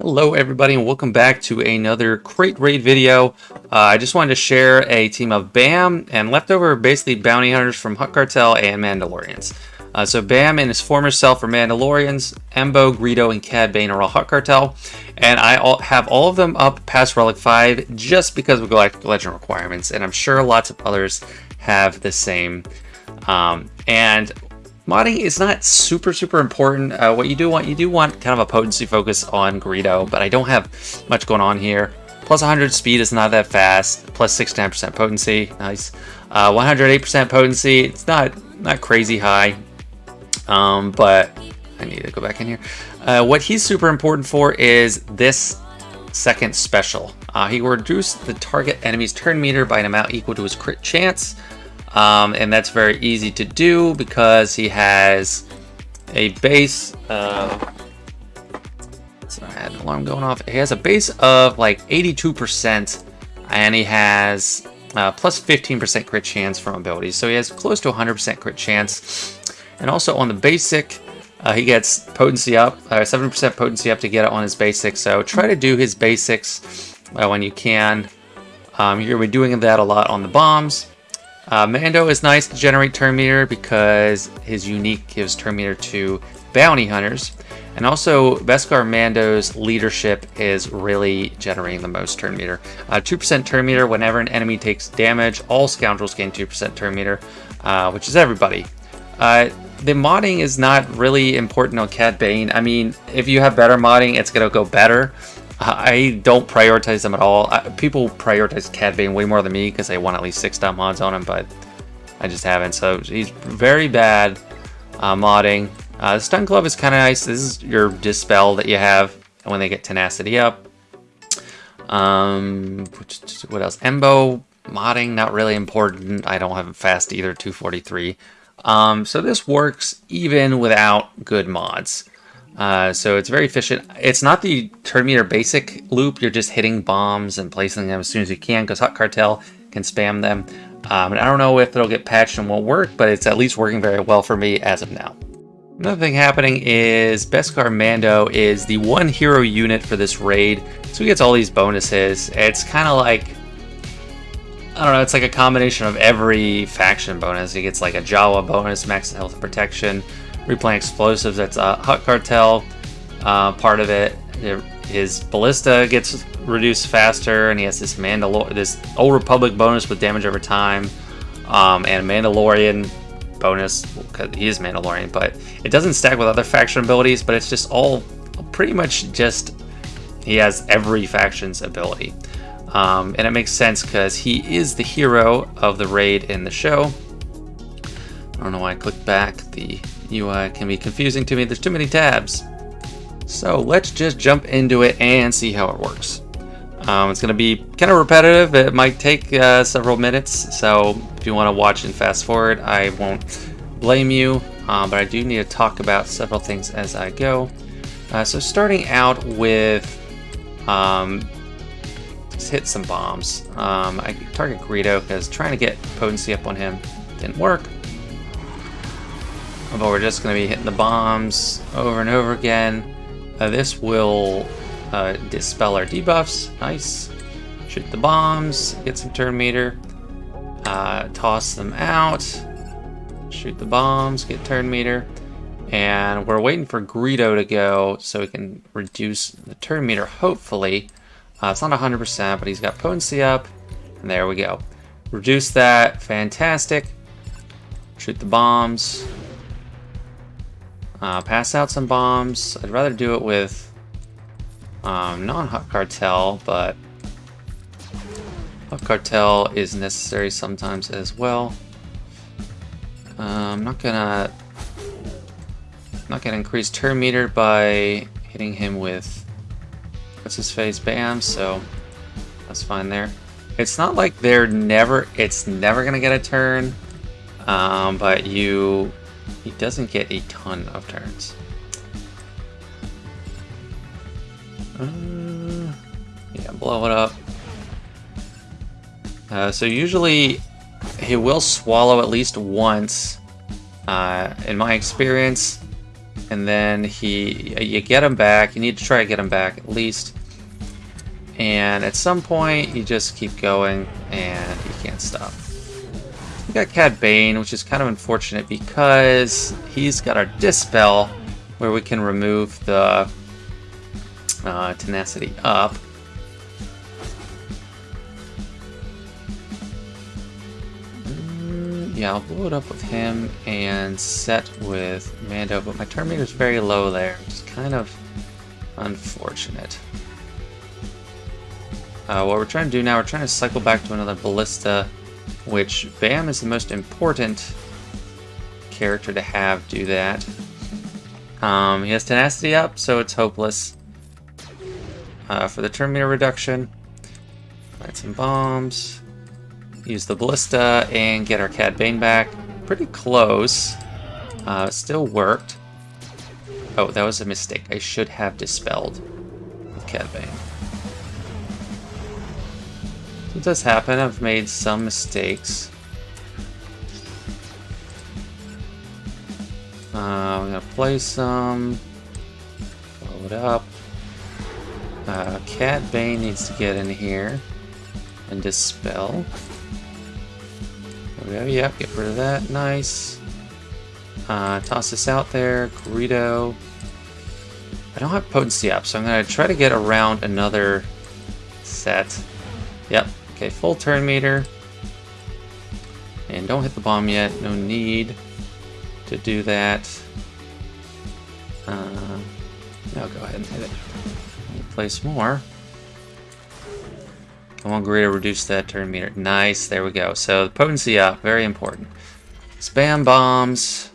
Hello everybody and welcome back to another Krayt Raid video. Uh, I just wanted to share a team of BAM and leftover basically bounty hunters from Hutt Cartel and Mandalorians. Uh, so BAM and his former self are Mandalorians, Embo, Greedo, and Cad Bane are all Hutt Cartel. And I all, have all of them up past Relic 5 just because of Galactic Legend requirements. And I'm sure lots of others have the same. Um, and Modding is not super, super important. Uh, what you do want, you do want kind of a potency focus on Greedo, but I don't have much going on here. Plus 100 speed is not that fast. Plus 69% potency, nice. 108% uh, potency, it's not not crazy high, um, but I need to go back in here. Uh, what he's super important for is this second special. Uh, he will reduce the target enemy's turn meter by an amount equal to his crit chance. Um, and that's very easy to do because he has a base uh, I had an alarm going off. He has a base of like 82% and he has uh, plus 15% crit chance from abilities. So he has close to 100% crit chance. And also on the basic, uh, he gets potency up, 7% uh, potency up to get it on his basic. So try to do his basics uh, when you can. Um, you're going to be doing that a lot on the bombs. Uh, Mando is nice to generate turn meter because his unique gives turn meter to bounty hunters. And also, Beskar Mando's leadership is really generating the most turn meter. 2% uh, turn meter whenever an enemy takes damage. All scoundrels gain 2% turn meter, uh, which is everybody. Uh, the modding is not really important on Cad Bane. I mean, if you have better modding, it's going to go better. I don't prioritize them at all. people prioritize Cad Bane way more than me because they want at least six star mods on him, but I just haven't. So he's very bad uh, modding. Uh, the Stun Glove is kind of nice. This is your Dispel that you have when they get Tenacity up. Um, what else? Embo modding, not really important. I don't have fast either, 243. Um, so this works even without good mods. Uh, so it's very efficient. It's not the turn meter basic loop. You're just hitting bombs and placing them as soon as you can because Hutt Cartel can spam them. Um, and I don't know if it'll get patched and won't work, but it's at least working very well for me as of now. Another thing happening is Beskar Mando is the one hero unit for this raid. So he gets all these bonuses. It's kind of like, I don't know, it's like a combination of every faction bonus. He gets like a Jawa bonus, max health and protection, replaying explosives. That's a Hutt Cartel uh, part of it. His ballista gets reduced faster, and he has this Mandalor this Old Republic bonus with damage over time, um, and Mandalorian bonus because he is Mandalorian. But it doesn't stack with other faction abilities, but it's just all pretty much just he has every faction's ability. Um, and it makes sense because he is the hero of the raid in the show. I don't know why I clicked back. The UI can be confusing to me. There's too many tabs. So let's just jump into it and see how it works. Um, it's going to be kind of repetitive. It might take uh, several minutes. So if you want to watch and fast forward, I won't blame you. Um, but I do need to talk about several things as I go. Uh, so starting out with um, just hit some bombs. Um, I target Greedo because trying to get potency up on him didn't work. But we're just going to be hitting the bombs over and over again. Uh, this will uh, dispel our debuffs. Nice. Shoot the bombs, get some turn meter. Uh, toss them out. Shoot the bombs, get turn meter. And we're waiting for Greedo to go so we can reduce the turn meter, hopefully. Uh, it's not 100%, but he's got potency up. And there we go. Reduce that. Fantastic. Shoot the bombs. Uh, pass out some bombs. I'd rather do it with um, non-Hutt Cartel, but Hutt Cartel is necessary sometimes as well. Uh, I'm not gonna not gonna increase turn meter by hitting him with what's his face bam, so that's fine there. It's not like they're never it's never gonna get a turn, um, but you he doesn't get a ton of turns. Uh, yeah, blow it up. Uh, so usually he will swallow at least once. Uh, in my experience, and then he you get him back. You need to try to get him back at least. And at some point, you just keep going, and you can't stop. We got Cad Bane, which is kind of unfortunate because he's got our Dispel, where we can remove the uh, Tenacity up. Mm, yeah, I'll blow it up with him and set with Mando, but my turn meter is very low there, which is kind of unfortunate. Uh, what we're trying to do now, we're trying to cycle back to another Ballista, which Bam is the most important character to have do that. Um, he has Tenacity up, so it's hopeless. Uh, for the turn meter reduction, light some bombs, use the Ballista, and get our Cad Bane back. Pretty close. Uh, still worked. Oh, that was a mistake. I should have dispelled Cad Bane. It does happen. I've made some mistakes. Uh, I'm gonna play some. Blow it up. Uh, Cad Bane needs to get in here and dispel. There we go. Yep, get rid of that. Nice. Uh, toss this out there. Greedo. I don't have potency up, so I'm gonna try to get around another set. Yep, Okay, full turn meter. And don't hit the bomb yet. No need to do that. Uh, go ahead and hit it. Place more. I want Greedo, reduce that turn meter. Nice, there we go. So the potency up, very important. Spam bombs.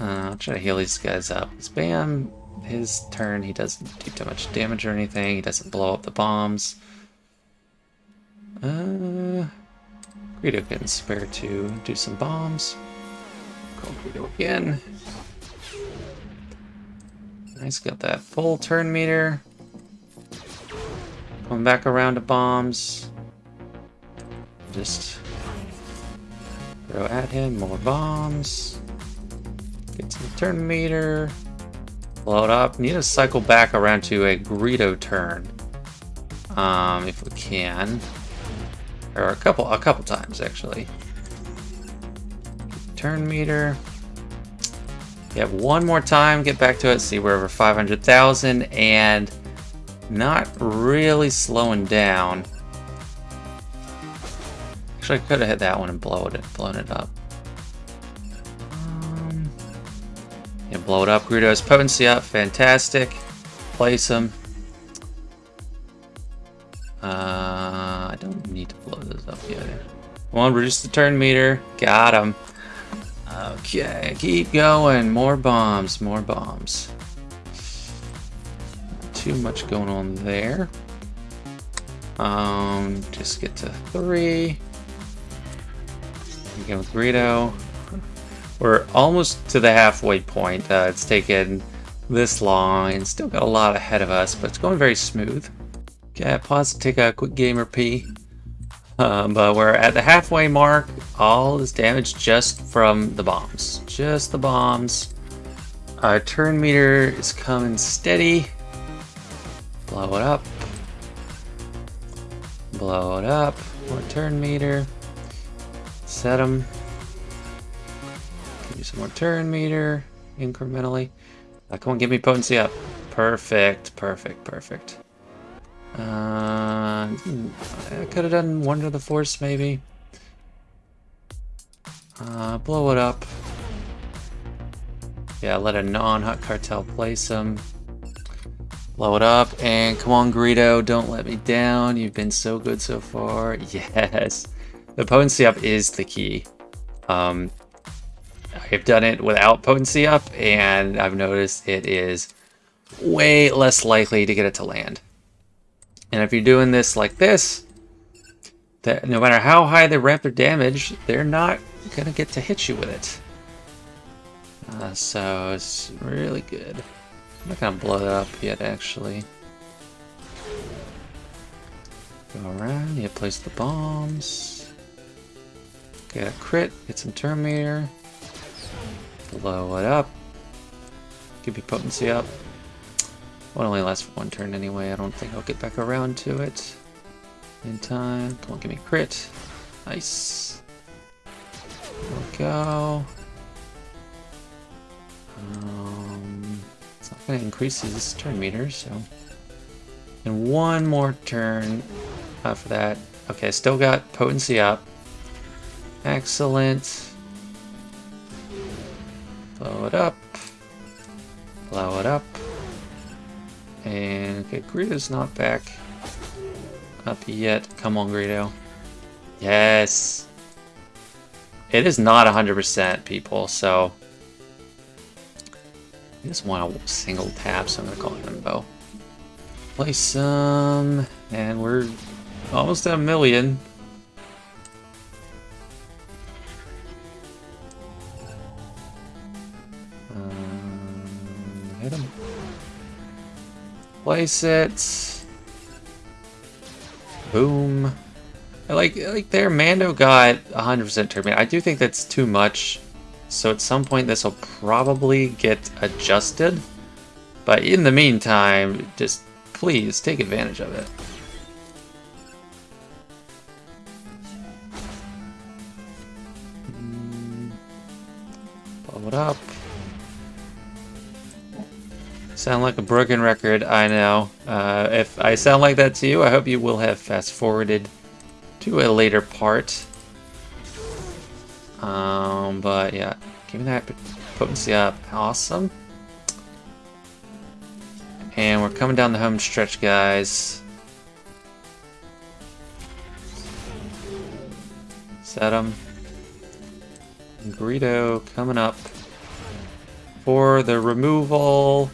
Uh, I'll try to heal these guys up. Spam his turn, he doesn't do too much damage or anything. He doesn't blow up the bombs. Uh, Greedo can spare to do some bombs. Call Greedo again. Nice, got that full turn meter. Going back around to bombs. Just throw at him more bombs. Get to the turn meter. It up. Need to cycle back around to a Greedo turn. Um, if we can. Or a couple, a couple times, actually. Turn meter. Yeah, one more time, get back to it, see we're over 500,000, and not really slowing down. Actually, I could have hit that one and blown it, blown it up. Um, yeah, blow it up. Greedo's potency up, fantastic. Place him. Come on, reduce the turn meter. Got him. Okay, keep going. More bombs, more bombs. Too much going on there. Um, just get to three. Again with Greedo. We're almost to the halfway point. Uh, it's taken this long and still got a lot ahead of us, but it's going very smooth. Okay, pause to take a quick gamer pee. Um, but we're at the halfway mark. All is damage just from the bombs. Just the bombs. Our turn meter is coming steady. Blow it up. Blow it up. More turn meter. Set them. Give you some more turn meter incrementally. Uh, come on, give me potency up. Perfect, perfect, perfect. Uh, I could have done Wonder the Force, maybe. Uh, blow it up. Yeah, let a non-Hutt Cartel place him. Blow it up, and come on, Greedo, don't let me down. You've been so good so far. Yes. The potency up is the key. Um, I've done it without potency up, and I've noticed it is way less likely to get it to land. And if you're doing this like this, that no matter how high they ramp their damage, they're not to get to hit you with it. Uh, so it's really good. I'm not to blow it up yet, actually. Go around, you place the bombs. Get a crit, get some turn meter. Blow it up. Give your potency up. It only lasts for one turn anyway. I don't think I'll get back around to it in time. Come on, give me crit. Nice. There we go. Um, it's not going to increase his turn meter, so... And one more turn uh, for that. Okay, still got potency up. Excellent. Blow it up. Greedo's not back up yet. Come on, Greedo. Yes. It is not 100% people, so... I just want a single tap, so I'm to call it Himbo. Place some... And we're almost at a million. Um, hit him. Place it. Boom. I like like there Mando got 100% turbine. I do think that's too much. So at some point this will probably get adjusted. But in the meantime, just please take advantage of it. Blow it up. Sound like a broken record, I know. Uh, if I sound like that to you, I hope you will have fast forwarded to a later part. Um, but yeah, me that potency up. Awesome. And we're coming down the home stretch, guys. Set them. Greedo coming up for the removal.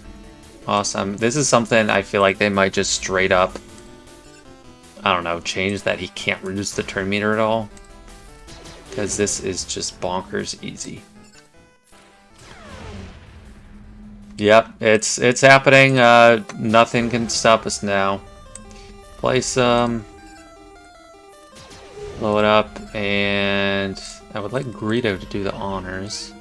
Awesome. This is something I feel like they might just straight up I don't know, change that he can't reduce the turn meter at all. Because this is just bonkers easy. Yep, it's it's happening. Uh, nothing can stop us now. Place some. Blow it up, and I would like Greedo to do the honors.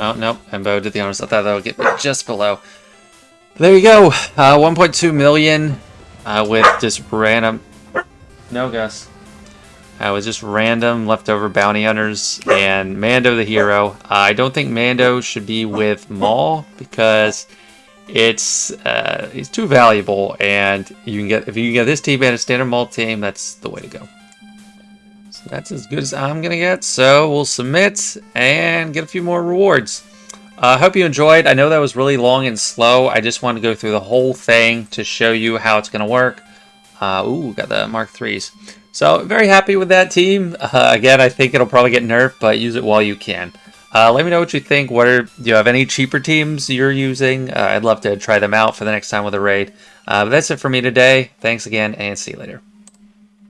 Oh, nope, Himbo did the honors. I thought that would get me just below. There you go. Uh, 1.2 million uh, with just random... No, Gus. Uh, with just random leftover bounty hunters and Mando the hero. Uh, I don't think Mando should be with Maul because it's uh, he's too valuable and you can get if you can get this team and a standard Maul team, that's the way to go. That's as good as I'm gonna get. So we'll submit and get a few more rewards. I uh, hope you enjoyed. I know that was really long and slow. I just wanted to go through the whole thing to show you how it's going to work. Uh, ooh, got the Mark 3s. So, very happy with that team. Uh, again, I think it'll probably get nerfed, but use it while you can. Uh, let me know what you think. What are, do you have any cheaper teams you're using? Uh, I'd love to try them out for the next time with a raid. Uh, but that's it for me today. Thanks again, and see you later.